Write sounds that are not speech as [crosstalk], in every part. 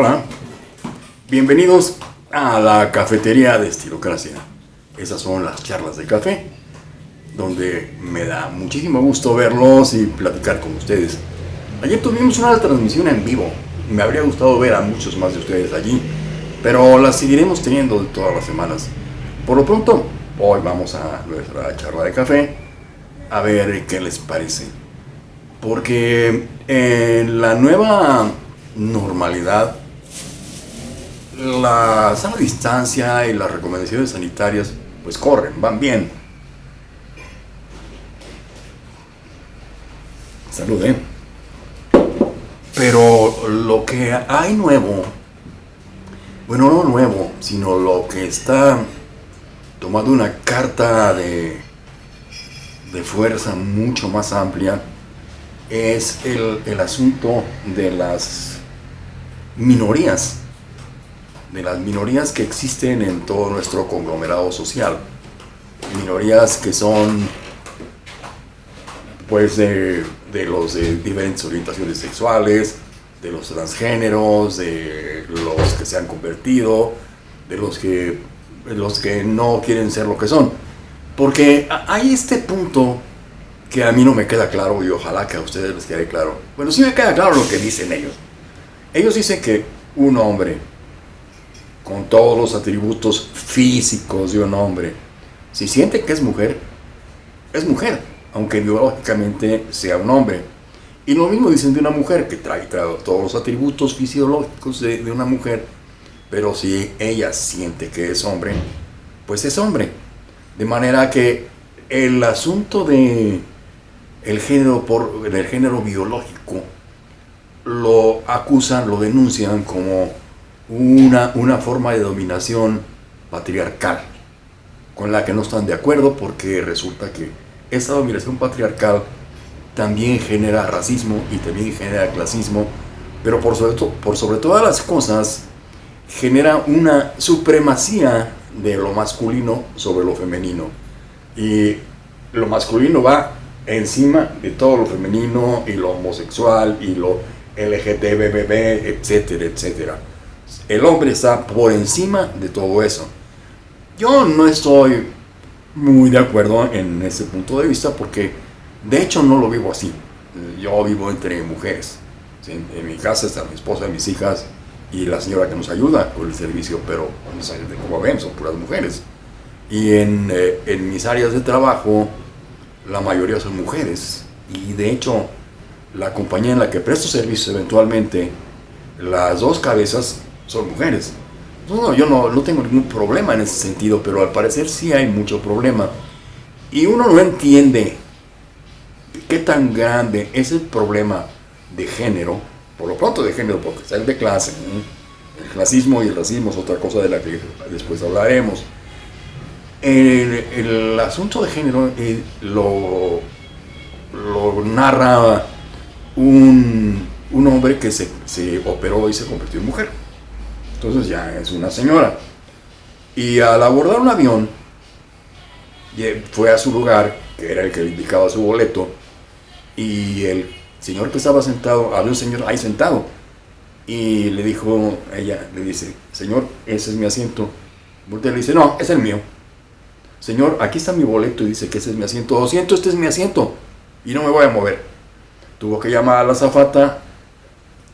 Hola, bienvenidos a la cafetería de Estilocracia. Esas son las charlas de café, donde me da muchísimo gusto verlos y platicar con ustedes. Ayer tuvimos una transmisión en vivo. Me habría gustado ver a muchos más de ustedes allí, pero las seguiremos teniendo todas las semanas. Por lo pronto, hoy vamos a nuestra charla de café a ver qué les parece. Porque en la nueva normalidad, la sana distancia y las recomendaciones sanitarias pues corren, van bien. Salud, ¿eh? Pero lo que hay nuevo, bueno, no nuevo, sino lo que está tomando una carta de, de fuerza mucho más amplia, es el, el asunto de las minorías, de las minorías que existen en todo nuestro conglomerado social. Minorías que son pues de, de los de diferentes orientaciones sexuales, de los transgéneros, de los que se han convertido, de los que, los que no quieren ser lo que son. Porque hay este punto que a mí no me queda claro y ojalá que a ustedes les quede claro. Bueno, sí me queda claro lo que dicen ellos. Ellos dicen que un hombre con todos los atributos físicos de un hombre, si siente que es mujer, es mujer aunque biológicamente sea un hombre. Y lo mismo dicen de una mujer, que trae, todos los atributos fisiológicos de, una mujer, pero si ella siente que es hombre, pues es hombre. De manera que el asunto de género, por, el género biológico lo acusan, lo denuncian como una, una forma de dominación patriarcal, con la que no están de acuerdo porque resulta que esa dominación patriarcal también genera racismo y también genera clasismo, pero por sobre, to por sobre todas las cosas genera una supremacía de lo masculino sobre lo femenino. Y lo masculino va encima de todo lo femenino y lo homosexual y lo LGTBB, etcétera, etcétera. El hombre está por encima de todo eso. Yo no estoy muy de acuerdo en ese punto de vista porque de hecho no lo vivo así. Yo vivo entre mujeres. ¿sí? En mi casa están mi esposa, mis hijas y la señora que nos ayuda con el servicio, pero como ven son puras mujeres. Y en, eh, en mis áreas de trabajo la mayoría son mujeres. Y de hecho la compañía en la que presto servicios eventualmente, las dos cabezas son mujeres. No, yo no, no, tengo ningún problema en ese sentido, pero al parecer sí hay mucho problema. Y uno no entiende qué tan grande es el problema de género, por lo pronto de género, porque está el de clase. El clasismo y el racismo es otra cosa de la que después hablaremos. El, el asunto de género eh, lo, lo narra un, un hombre que se, se operó y se convirtió en mujer. Entonces ya es una señora. Y al abordar un avión, fue a su lugar, que era el que le indicaba su boleto, y el señor que estaba sentado, había un señor ahí sentado, y le dijo, ella le dice, señor, ese es mi asiento. Voltea le dice, no, es el mío. Señor, aquí está mi boleto y dice que ese es mi asiento. Lo siento, este es mi asiento. Y no me voy a mover. Tuvo que llamar a la zafata,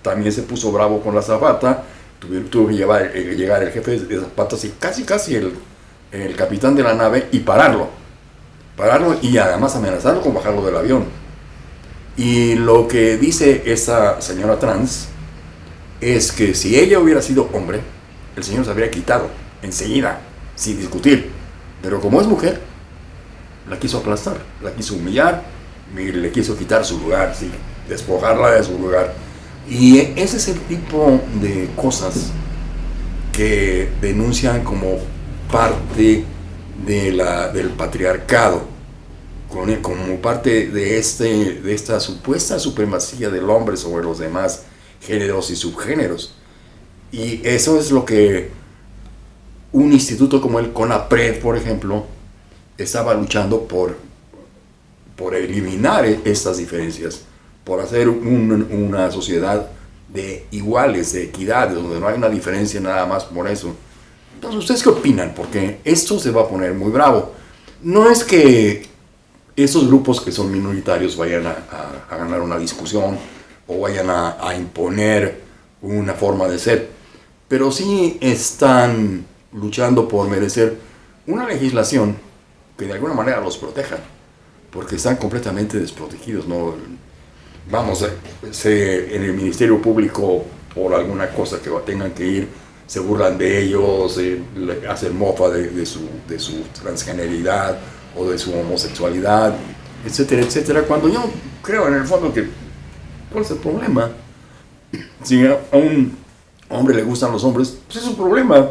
también se puso bravo con la zafata, tuvo que llevar, eh, llegar el jefe de zapatas y casi casi el, capitán de la nave y pararlo. Pararlo y además amenazarlo con bajarlo del avión. Y lo que dice esa señora trans es que si ella hubiera sido hombre, el señor se habría quitado enseguida, sin discutir. Pero como es mujer, la quiso aplastar, la quiso humillar, le quiso quitar su lugar, ¿sí? despojarla de su lugar. Y ese es el tipo de cosas que denuncian como parte de la, del patriarcado, como parte de, este, de esta supuesta supremacía del hombre sobre los demás géneros y subgéneros. Y eso es lo que un instituto como el CONAPRED, por ejemplo, estaba luchando por, por eliminar estas diferencias por hacer un, una sociedad de iguales, de equidad, donde no hay una diferencia nada más por eso. Entonces, ¿ustedes qué opinan? Porque esto se va a poner muy bravo. No es que esos grupos que son minoritarios vayan a, ganar una discusión o vayan a, a imponer una forma de ser, pero sí están luchando por merecer una legislación que de alguna manera los proteja, porque están completamente desprotegidos. ¿no? Vamos, eh, en el Ministerio Público, por alguna cosa que tengan que ir, se burlan de ellos, eh, hacen mofa de, su, de transgeneridad o de su homosexualidad, etcétera, etcétera. Cuando yo creo en el fondo que, ¿cuál es el problema? Si a un hombre le gustan los hombres, pues es un problema.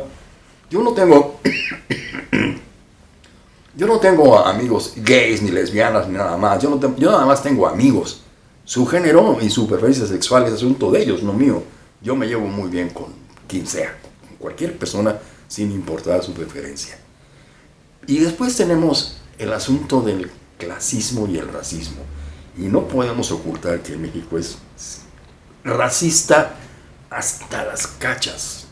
Yo no tengo [coughs] yo no tengo amigos gays ni lesbianas ni nada más. Yo, no yo nada más tengo amigos. Su género y su preferencia sexual es asunto de ellos, no mío. Yo me llevo muy bien con quien sea, con cualquier persona, sin importar su preferencia. Y después tenemos el asunto del clasismo y el racismo. Y no podemos ocultar que México es racista hasta las cachas.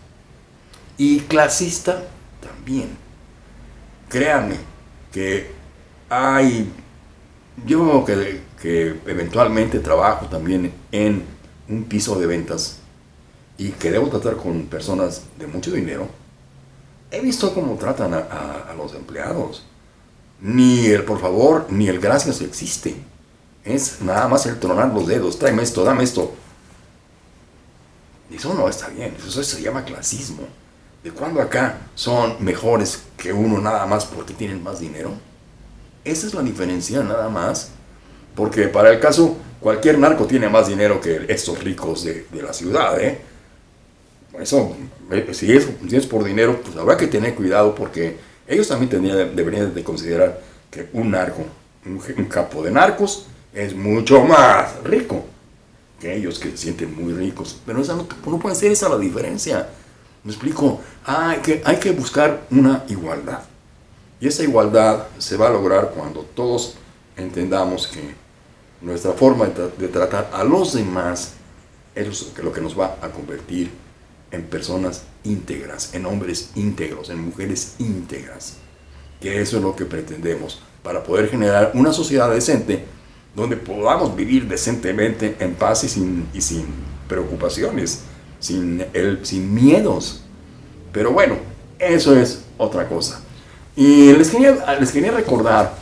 Y clasista también. Créanme, que hay, yo que, que eventualmente trabajo también en un piso de ventas y que debo tratar con personas de mucho dinero, he visto cómo tratan a, los empleados. Ni el por favor, ni el gracias existe. Es nada más el tronar los dedos, tráeme esto, dame esto. Eso no está bien, eso se llama clasismo. ¿De cuándo acá son mejores que uno nada más porque tienen más dinero? Esa es la diferencia nada más. Porque para el caso, cualquier narco tiene más dinero que estos ricos de, la ciudad. ¿eh? Eso, eh, si es, si es, por dinero, pues habrá que tener cuidado porque ellos también tendrían, deberían de considerar que un narco, un, un capo de narcos, es mucho más rico que ellos que se sienten muy ricos. Pero esa no, no puede ser esa la diferencia. ¿Me explico? hay, que, hay que buscar una igualdad. Y esa igualdad se va a lograr cuando todos entendamos que nuestra forma de, tratar a los demás es lo que nos va a convertir en personas íntegras, en hombres íntegros, en mujeres íntegras. Que eso es lo que pretendemos para poder generar una sociedad decente donde podamos vivir decentemente en paz y sin, y sin preocupaciones sin, el, sin miedos. Pero bueno, eso es otra cosa. Y les quería, les quería recordar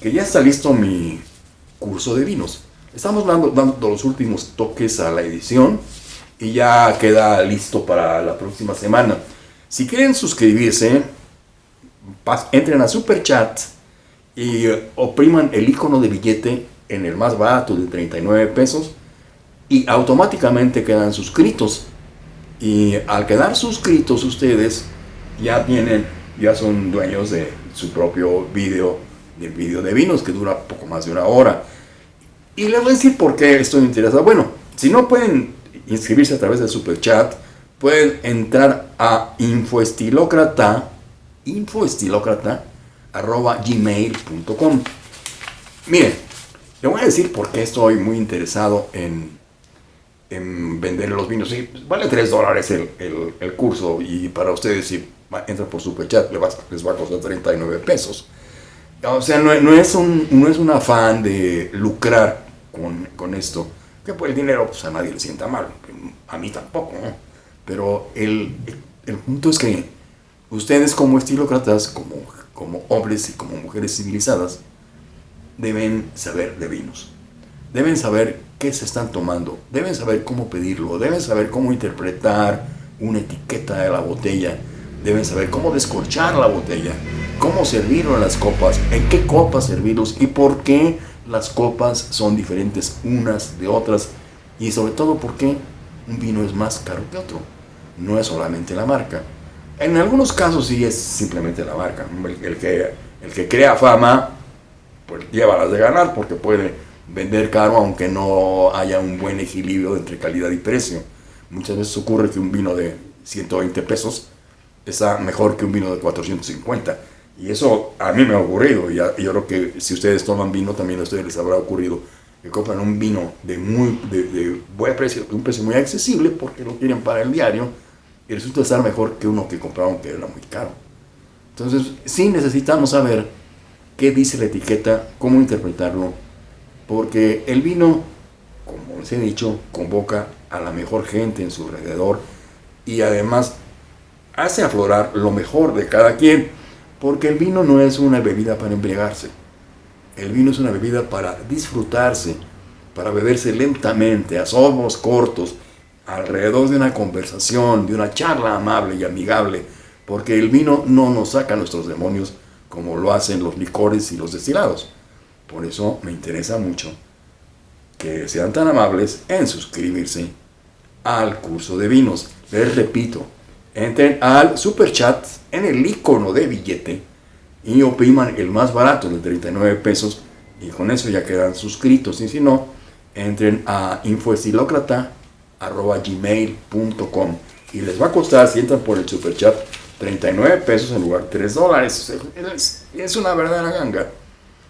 que ya está listo mi curso de vinos. Estamos dando, los últimos toques a la edición y ya queda listo para la próxima semana. Si quieren suscribirse, entren a Super Chat y opriman el icono de billete en el más barato de 39 pesos y automáticamente quedan suscritos. Y al quedar suscritos ustedes, ya tienen, ya son dueños de su propio video, del video de vinos, que dura poco más de una hora. Y les voy a decir por qué estoy interesado. Bueno, si no pueden inscribirse a través del super chat, pueden entrar a infoestilócrata, infoestilócrata. Miren, le voy a decir por qué estoy muy interesado en en vender los vinos. Vale 3 dólares el, el, curso y para ustedes si entran por Superchat les va, les va a costar 39 pesos. O sea, no, no, es un, no es un afán de lucrar con, con esto. Que por el dinero pues a nadie le sienta mal, a mí tampoco. Pero el, el, punto es que ustedes como estilócratas, como, como hombres y como mujeres civilizadas, deben saber de vinos. Deben saber qué se están tomando, deben saber cómo pedirlo, deben saber cómo interpretar una etiqueta de la botella, deben saber cómo descorchar la botella, cómo servirlo en las copas, en qué copas servirlos y por qué las copas son diferentes unas de otras y sobre todo por qué un vino es más caro que otro. No es solamente la marca. En algunos casos sí es simplemente la marca. El, que, el que crea fama, pues lleva las de ganar porque puede vender caro aunque no haya un buen equilibrio entre calidad y precio. Muchas veces ocurre que un vino de 120 pesos está mejor que un vino de 450. Y eso a mí me ha ocurrido. Y yo creo que si ustedes toman vino también a ustedes les habrá ocurrido que compran un vino de muy de, buen precio, de un precio muy accesible porque lo quieren para el diario y resulta estar mejor que uno que compraron que era muy caro. Entonces, sí necesitamos saber qué dice la etiqueta, cómo interpretarlo, porque el vino, como les he dicho, convoca a la mejor gente en su alrededor y además hace aflorar lo mejor de cada quien, porque el vino no es una bebida para embriagarse, el vino es una bebida para disfrutarse, para beberse lentamente, a sorbos cortos, alrededor de una conversación, de una charla amable y amigable, porque el vino no nos saca nuestros demonios como lo hacen los licores y los destilados. Por eso me interesa mucho que sean tan amables en suscribirse al curso de vinos. Les repito, entren al super chat en el icono de billete y opriman el más barato de 39 pesos y con eso ya quedan suscritos. Y si no, entren a infoestilocrata.gmail.com y les va a costar, si entran por el super chat, 39 pesos en lugar de 3 dólares. Es, una verdadera ganga.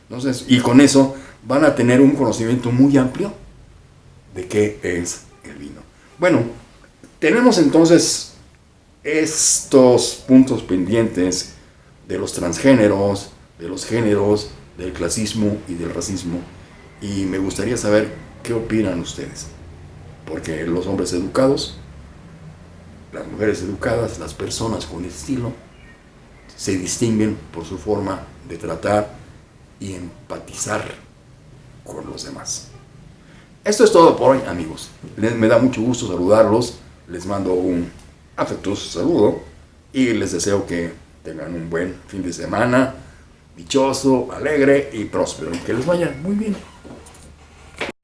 Entonces, y con eso van a tener un conocimiento muy amplio de qué es el vino. Bueno, tenemos entonces estos puntos pendientes de los transgéneros, de los géneros, del clasismo y del racismo. Y me gustaría saber qué opinan ustedes. Porque los hombres educados las mujeres educadas, las personas con estilo, se distinguen por su forma de tratar y empatizar con los demás. Esto es todo por hoy, amigos. me da mucho gusto saludarlos. Les mando un afectuoso saludo y les deseo que tengan un buen fin de semana, dichoso, alegre y próspero. Que les vaya muy bien.